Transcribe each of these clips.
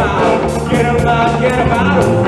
out, get out, get out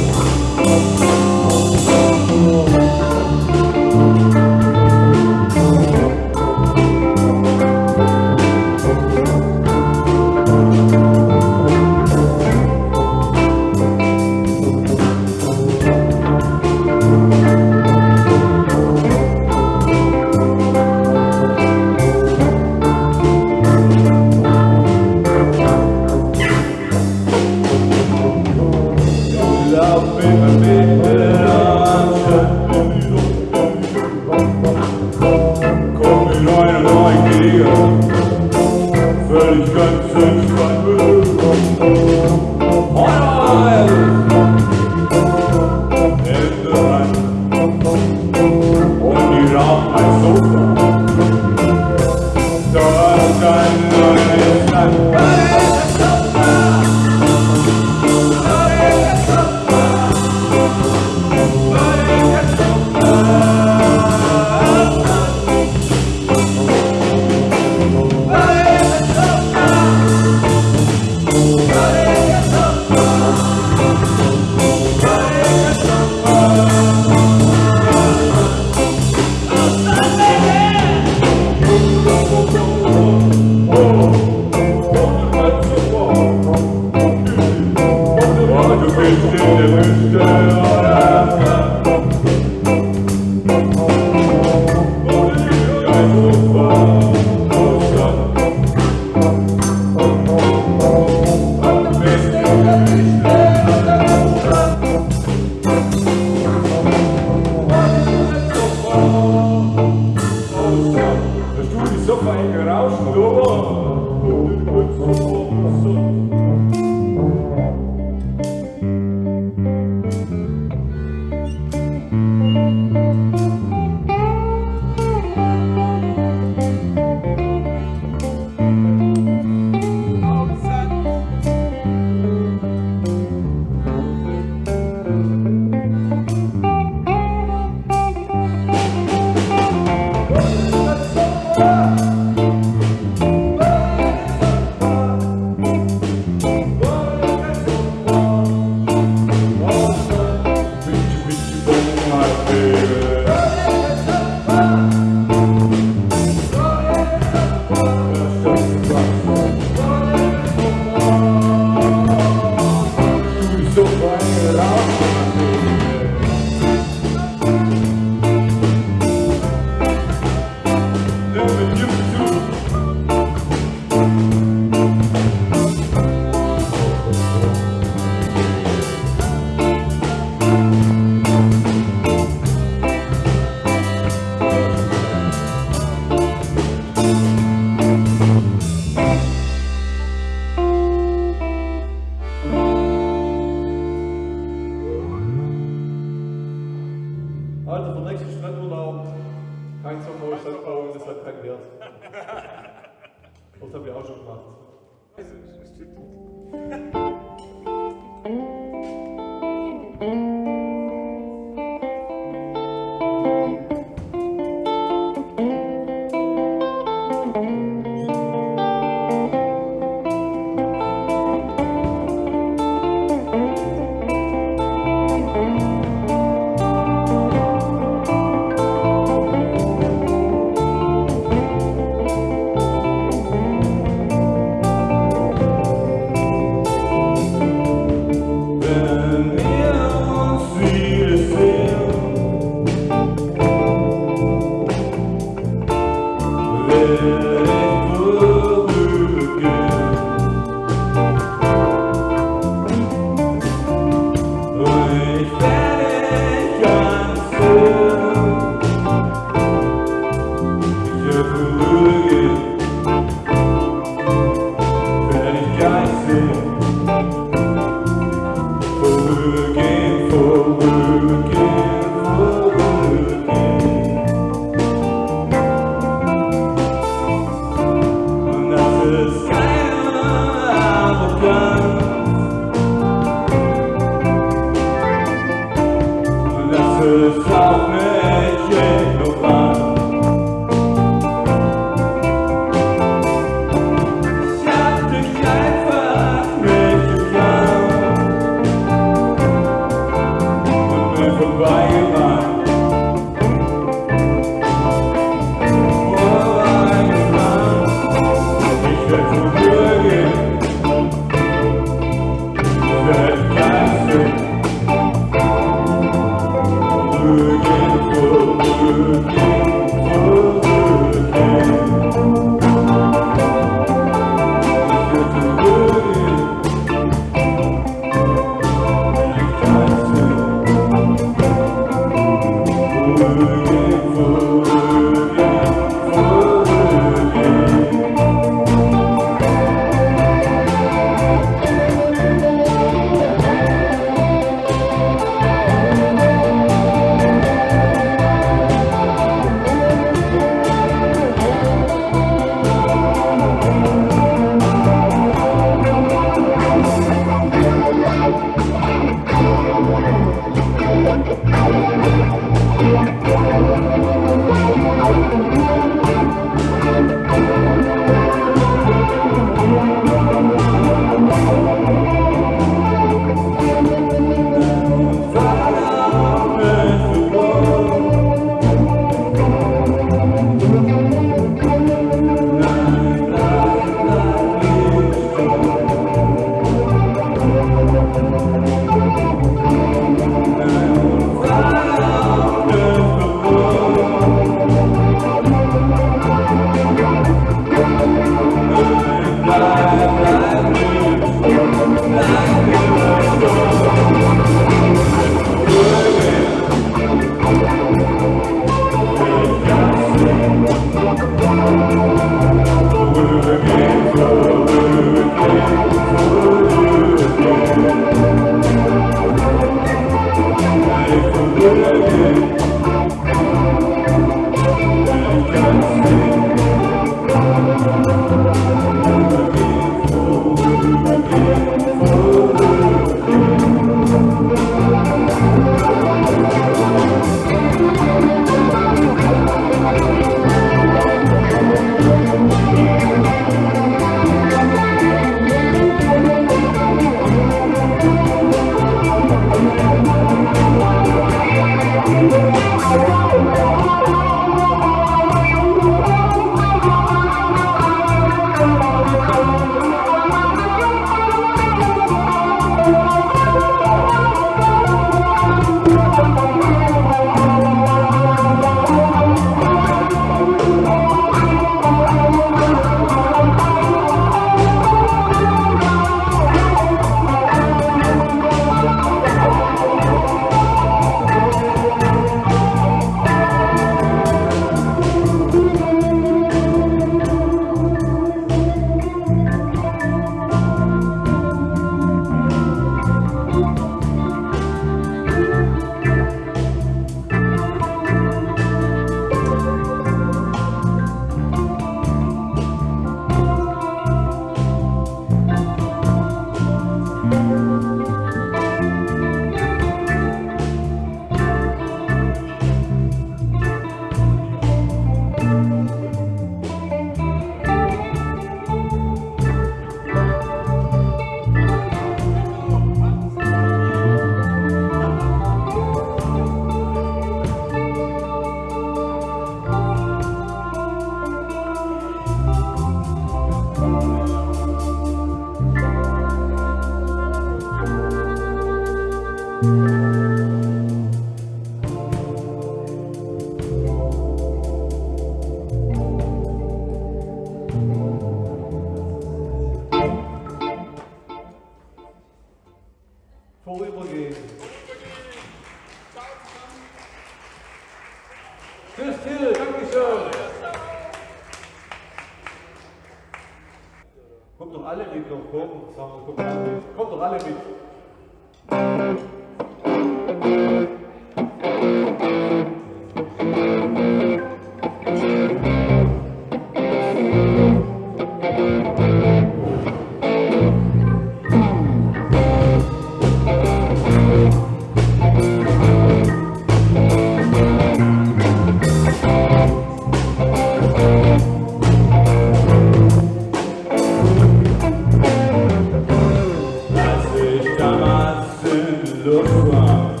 to